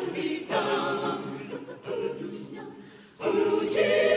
орбитам. Руки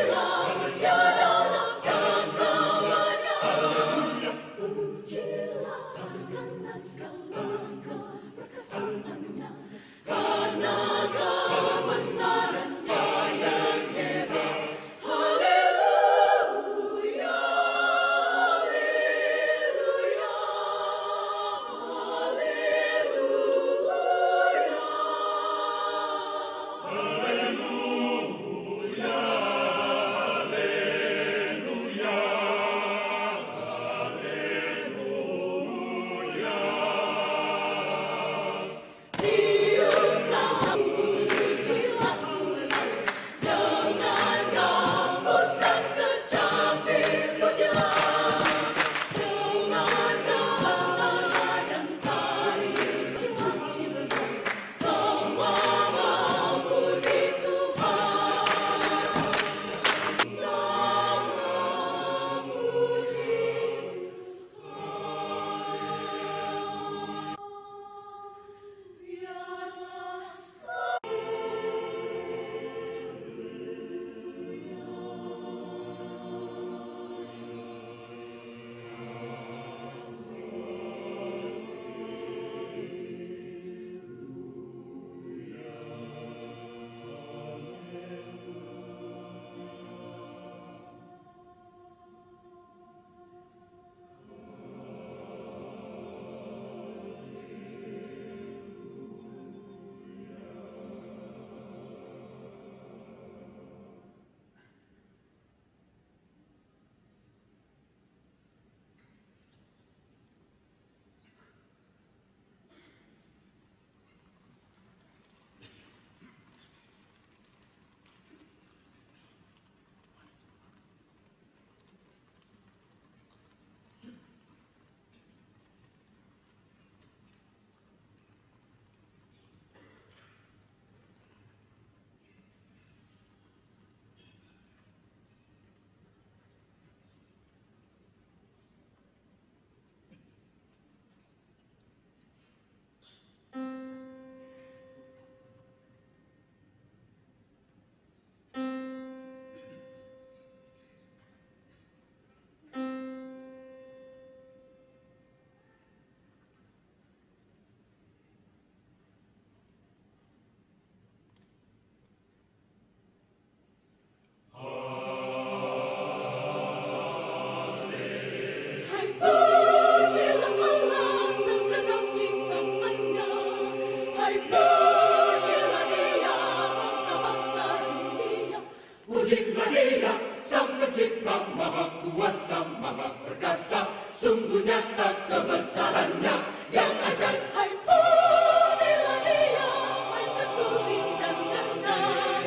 Tak kebesarannya. Yang ajaib hai pujilah dia angkat suling dan gandang.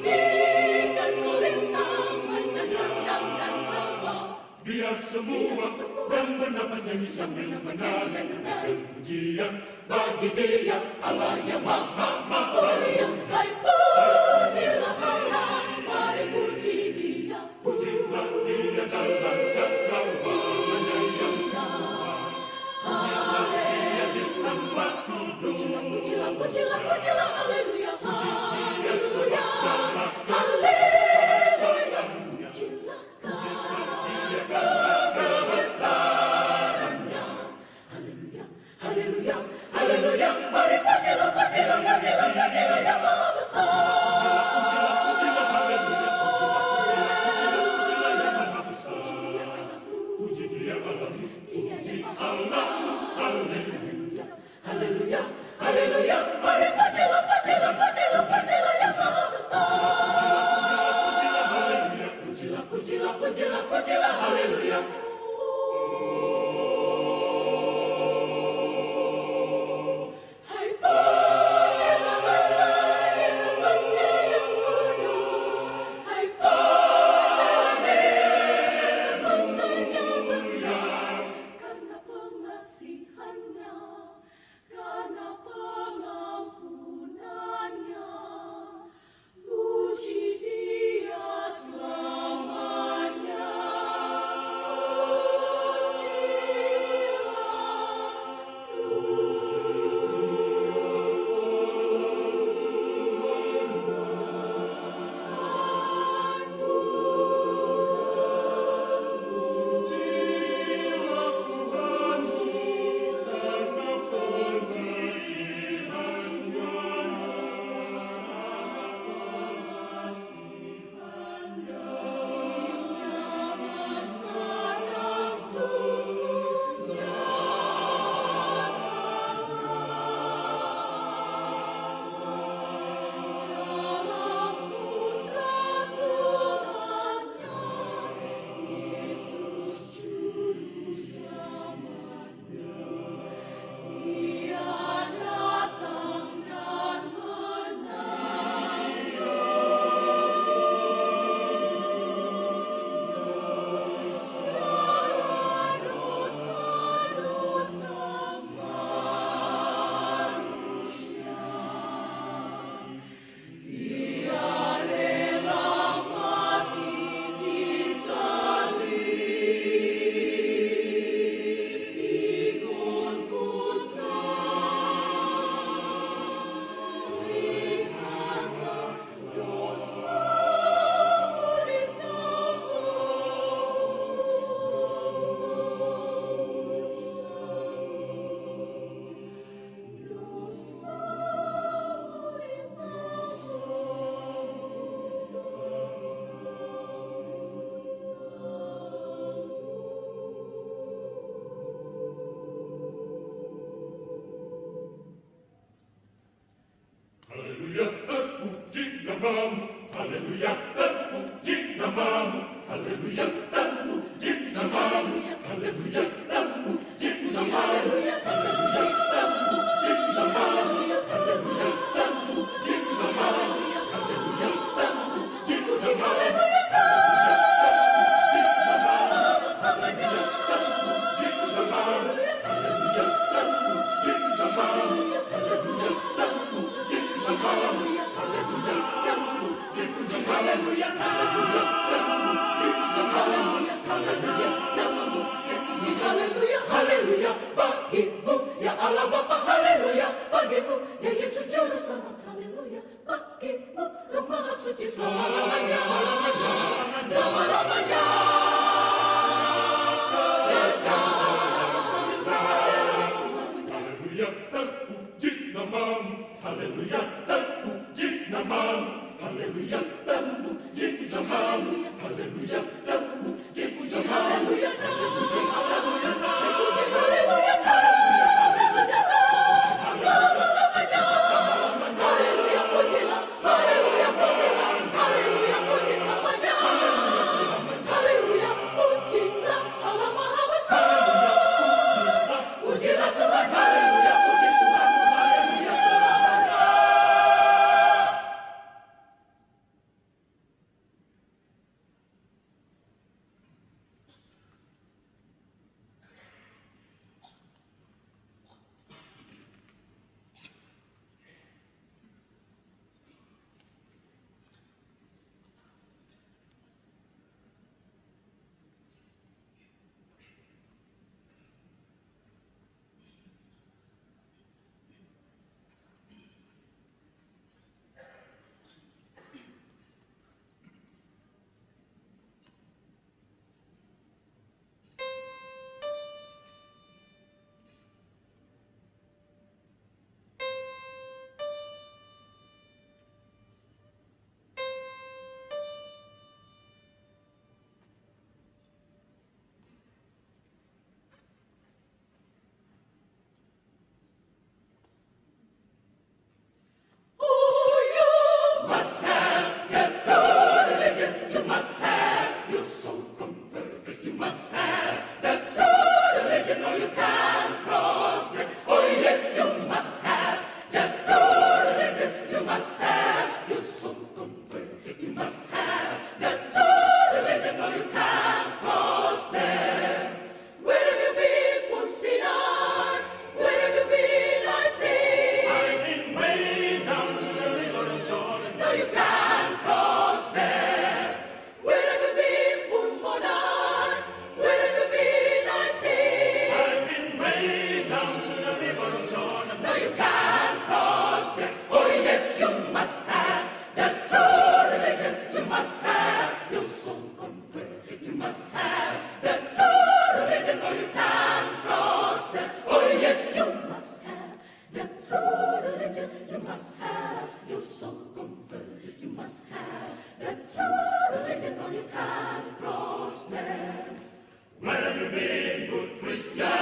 Dan biar semua dan bagi dia Allah yang maha mulia hai pujilah Pujila, pujila, hallelujah. Hallelujah, hallelujah, hallelujah, hallelujah. Hallelujah, Hallelujah, Hallelujah, Hallelujah. Hallelujah, Hallelujah, Hallelujah, Hallelujah. must have. You're so converted, you must have. Christian?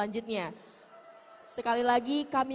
Selanjutnya. Sekali lagi kami